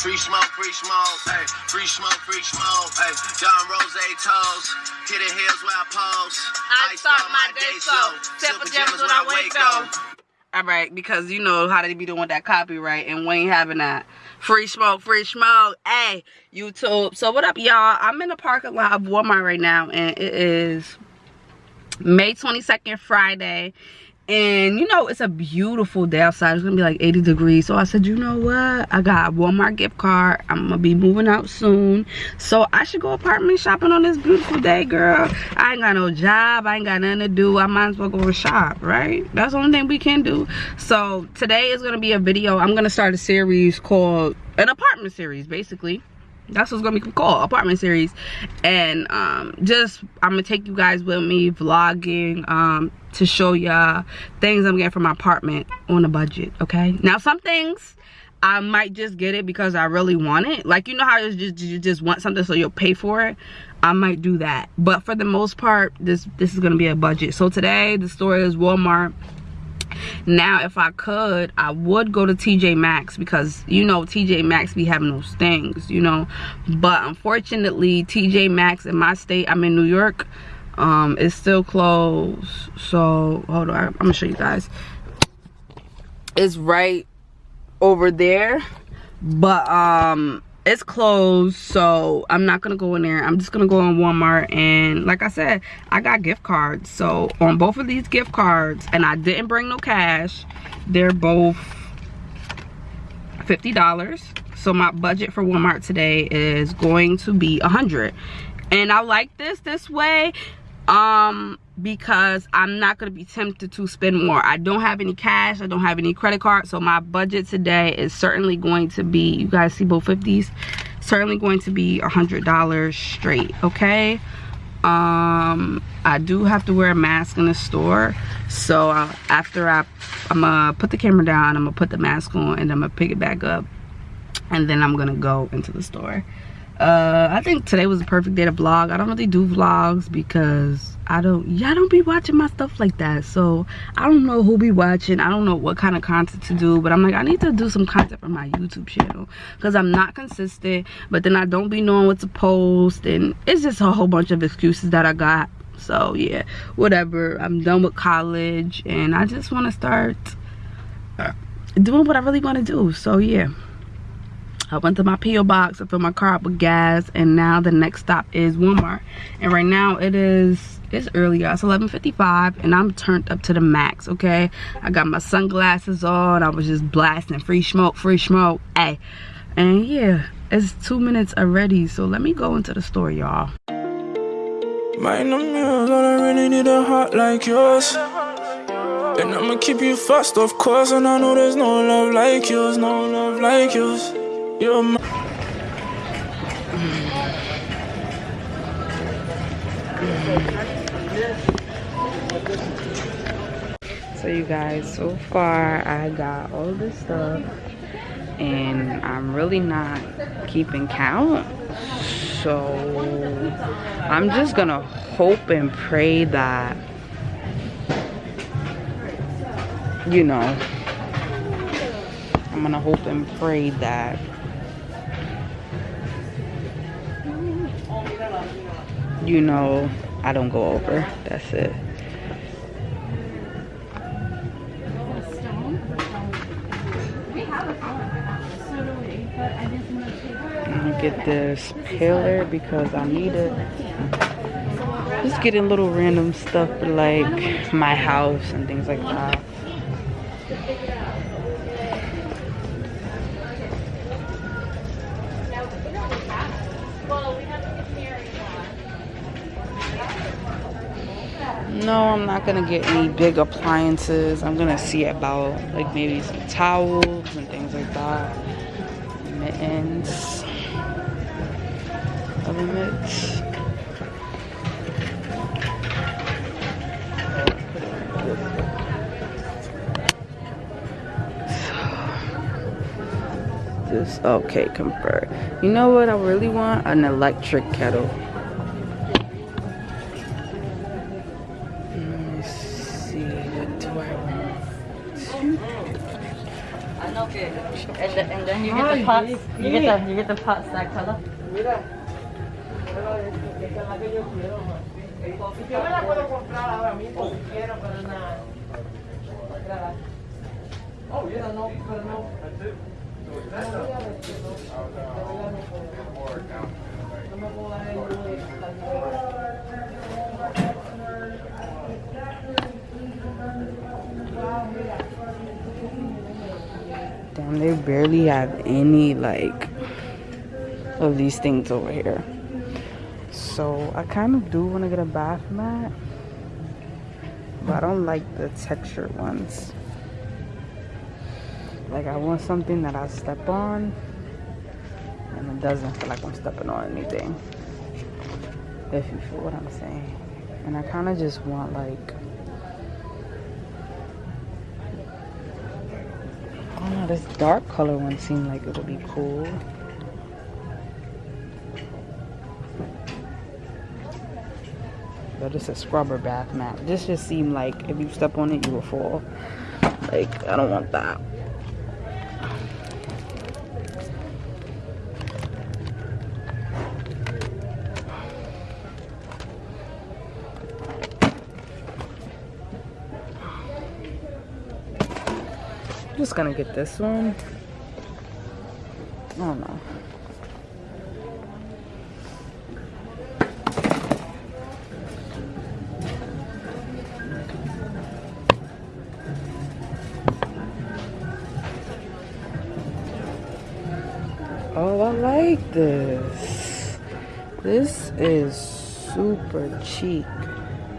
Free smoke, free smoke, hey. Free smoke, free smoke, hey. John Rose toes. Hit the hills where I pose. I, start my day slow. Sip pajamas when I wake up. All right, because you know how they be doing that copyright, and we ain't having that. Free smoke, free smoke. Hey, YouTube. So what up, y'all? I'm in the parking lot of Walmart right now, and it is May 22nd, Friday and you know it's a beautiful day outside. It's gonna be like 80 degrees. So i said you know what? I got walmart gift card. I'm gonna be moving out soon. So i should go apartment shopping on this beautiful day girl. I ain't got no job. I ain't got nothing to do. I might as well go and shop right? That's the only thing we can do. So today is gonna be a video. I'm gonna start a series called an apartment series basically. That's what's gonna be called apartment series. And um just i'm gonna take you guys with me vlogging um to show y'all things i'm getting from my apartment on a budget okay? Now some things i might just get it because i really want it. Like you know how you just you just want something so you'll pay for it? I might do that. But for the most part this this is gonna be a budget. So today the store is walmart. Now if i could i would go to tj maxx because you know tj maxx be having those things you know? But unfortunately tj maxx in my state i'm in new york um it's still closed so hold on i'm gonna show you guys. It's right over there but um it's closed so i'm not gonna go in there. I'm just gonna go on walmart and like i said i got gift cards. So on both of these gift cards and i didn't bring no cash they're both 50 dollars. So my budget for walmart today is going to be a hundred. And i like this this way um because i'm not going to be tempted to spend more. I don't have any cash i don't have any credit card so my budget today is certainly going to be you guys see both 50s certainly going to be a hundred dollars straight okay? Um i do have to wear a mask in the store so uh, after i i'm gonna put the camera down i'm gonna put the mask on and i'm gonna pick it back up and then i'm gonna go into the store uh i think today was a perfect day to vlog. I don't really do vlogs because i don't y'all don't be watching my stuff like that. So i don't know who be watching. I don't know what kind of content to do but i'm like i need to do some content for my youtube channel because i'm not consistent but then i don't be knowing what to post and it's just a whole bunch of excuses that i got. So yeah whatever. I'm done with college and i just want to start doing what i really want to do. So yeah I went to my P.O. box, I filled my car up with gas, and now the next stop is Walmart. And right now it is, it's early, It's 11.55, and I'm turned up to the max, okay? I got my sunglasses on, I was just blasting free smoke, free smoke, hey. And yeah, it's two minutes already, so let me go into the store, y'all. Mind on I really need a heart like yours. And I'ma keep you fast, of course, and I know there's no love like yours, no love like yours. You're my so you guys so far i got all this stuff and i'm really not keeping count. So i'm just gonna hope and pray that you know i'm gonna hope and pray that you know I don't go over. That's it. I'm get this paler because I need it. Just getting little random stuff like my house and things like that. No i'm not gonna get any big appliances. I'm gonna see about like maybe some towels and things like that. Mittens. Other mitts. Just okay confirm you know what i really want? An electric kettle you get the pots. You get the you get the pots that color. Mira. Yo me la puedo comprar ahora mismo si barely have any like of these things over here. So I kind of do want to get a bath mat, but I don't like the textured ones. Like I want something that I step on and it doesn't feel like I'm stepping on anything. If you feel what I'm saying. And I kind of just want like Oh no, this dark color one seemed like it would be cool. But it's a scrubber bath mat. This just seemed like if you step on it, you will fall. Like, I don't want that. Just gonna get this one. Oh, Don't know. Oh, I like this. This is super cheap.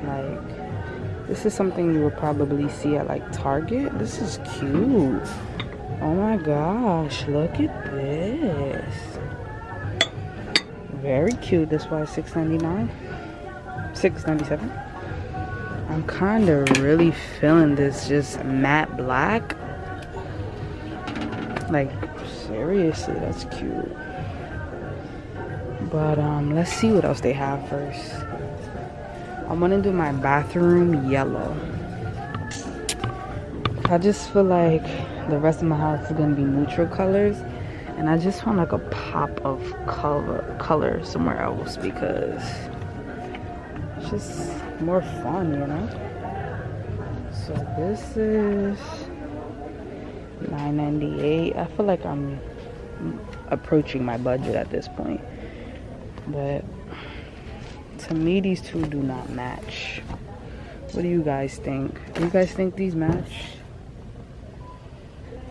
Like, this is something you would probably see at like Target. This is cute. Oh my gosh, look at this. Very cute. This was $6.99. $6.97. I'm kind of really feeling this just matte black. Like, seriously, that's cute. But um, let's see what else they have first. I'm gonna do my bathroom yellow. I just feel like the rest of my house is gonna be neutral colors and I just want like a pop of color color somewhere else because it's just more fun, you know? So this is 9.98. I feel like I'm approaching my budget at this point. But to me these two do not match. What do you guys think? Do you guys think these match?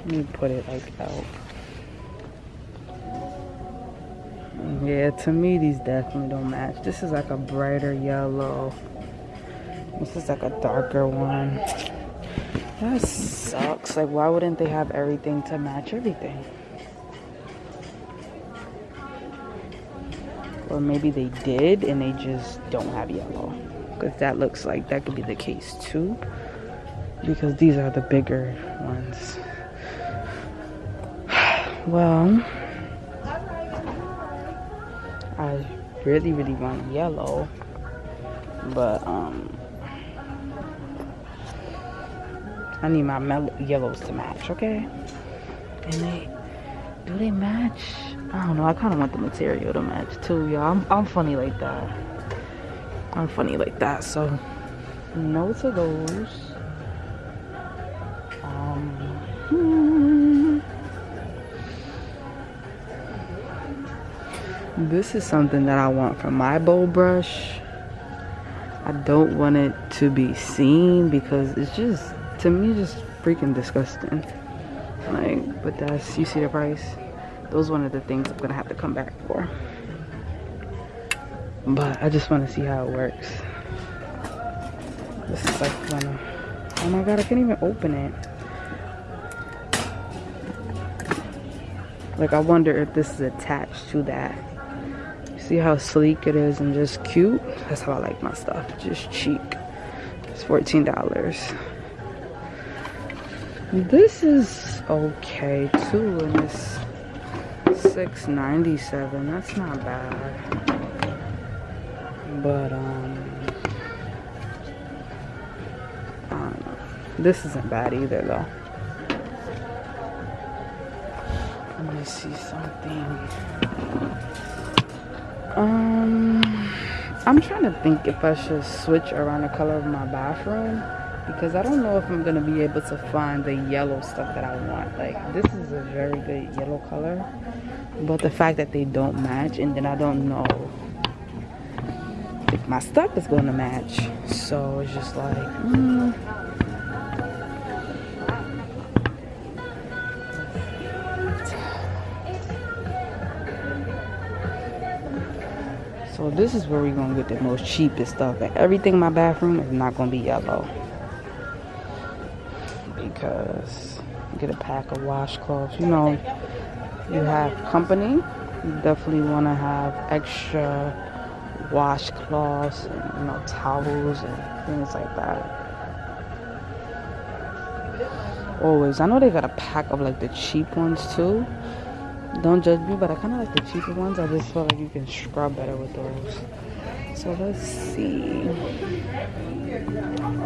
Let me put it like out. Yeah to me these definitely don't match. This is like a brighter yellow. This is like a darker one. That sucks. Like why wouldn't they have everything to match everything or maybe they did and they just don't have yellow. Because that looks like that could be the case too. Because these are the bigger ones. Well I really really want yellow. But um I need my yellows to match okay? And they do they match I don't know. I kind of want the material to match too, y'all. I'm, I'm funny like that. I'm funny like that. So, no to those. Um, hmm. This is something that I want from my bowl brush. I don't want it to be seen because it's just, to me, just freaking disgusting. Like, but that's, you see the price? Those are one of the things I'm gonna have to come back for. But I just want to see how it works. This is like one of, oh my god, I can't even open it. Like I wonder if this is attached to that. See how sleek it is and just cute? That's how I like my stuff, just cheap. It's $14. This is okay too, and it's 697 that's not bad. But um this isn't bad either though. Let me see something. Um, I'm trying to think if I should switch around the color of my bathroom because I don't know if I'm gonna be able to find the yellow stuff that I want. Like this is a very good yellow color, but the fact that they don't match and then I don't know if my stuff is gonna match. So it's just like, mm. So this is where we're gonna get the most cheapest stuff. And everything in my bathroom is not gonna be yellow because get a pack of washcloths. You know, you have company, you definitely want to have extra washcloths and you know towels and things like that. Always, I know they got a pack of like the cheap ones too. Don't judge me, but I kind of like the cheaper ones. I just feel like you can scrub better with those. So let's see.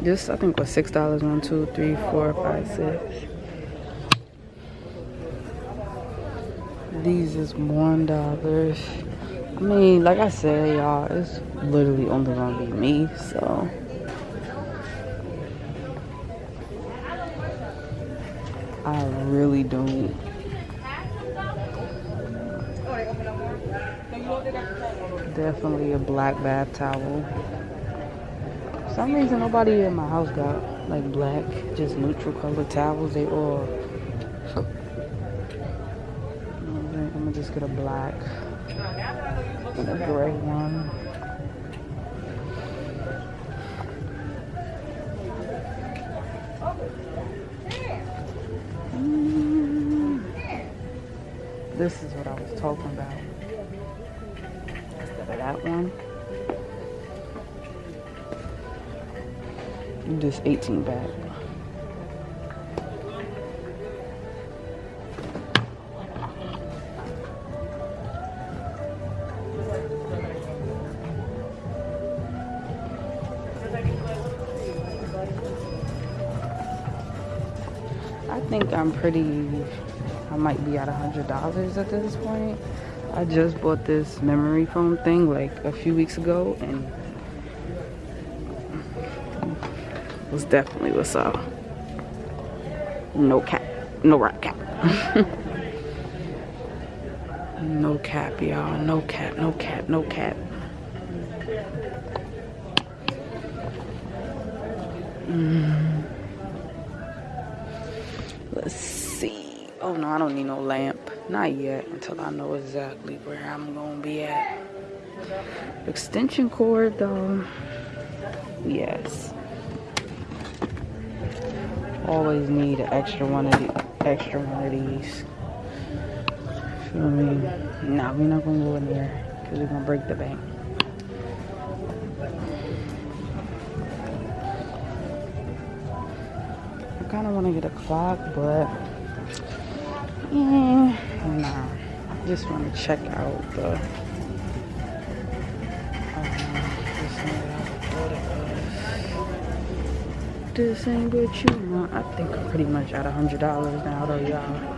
this I think was six dollars. One, two, three, four, five, six. These is one dollars. I mean, like I said, y'all, it's literally only gonna be me, so. I really don't definitely a black bath towel. Some reason nobody in my house got like black, just neutral color towels. They all. I'm gonna just get a black and a gray one. This is what I was talking about that one. This 18 bag. I think I'm pretty, I might be at a $100 at this point. I just bought this memory foam thing like a few weeks ago and was definitely what's up. No cap, no rap cap. no cap, y'all. No cap, no cap, no cap. Mm. Let's see. Oh no, I don't need no lamp. Not yet, until I know exactly where I'm gonna be at. Extension cord though, yes. Always need an extra one of the extra one of these. Feel me? Nah, we're not gonna go in there because we're gonna break the bank. I kind of want to get a clock, but yeah. Nah, I just want to check out the. This ain't you want. I think I'm pretty much at a hundred dollars now, though, y'all.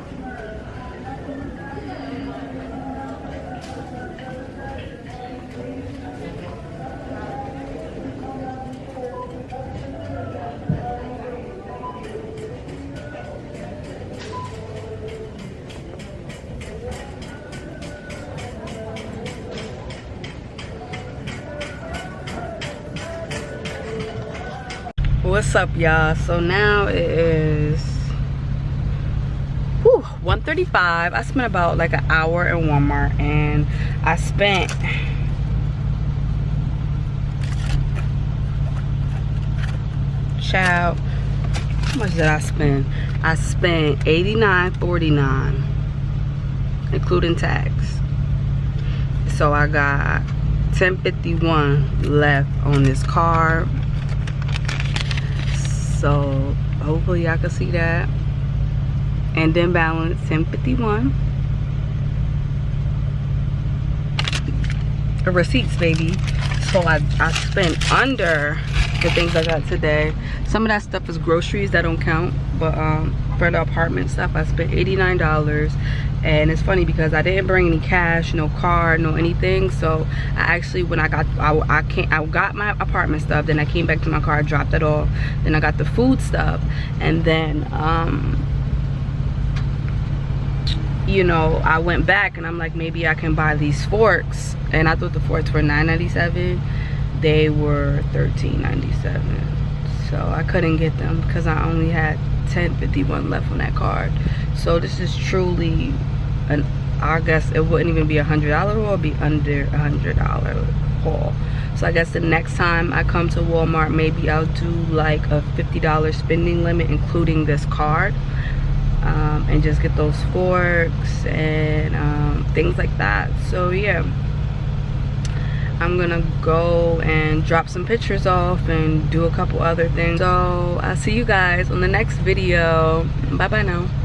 What's up y'all so now it is whew, 135 i spent about like an hour in walmart and i spent child how much did i spend i spent 89.49 including tax. So I got 1051 left on this card. So hopefully y'all can see that. And then balance 1051. The receipts, baby. So I, I spent under the things I got today. Some of that stuff is groceries that don't count. But um, for the apartment stuff, I spent $89. And it's funny because I didn't bring any cash, no card, no anything. So I actually, when I got, I, I can't, I got my apartment stuff. Then I came back to my car, dropped it off. Then I got the food stuff. And then, um, you know, I went back and I'm like, maybe I can buy these forks. And I thought the forks were $9.97. They were $13.97. So I couldn't get them because I only had 10.51 left on that card. So this is truly an, I guess it wouldn't even be a $100 haul, it would be under a $100 haul. So I guess the next time I come to Walmart, maybe I'll do like a $50 spending limit, including this card. Um, and just get those forks and um, things like that. So yeah. I'm gonna go and drop some pictures off and do a couple other things. So I'll see you guys on the next video. Bye bye now.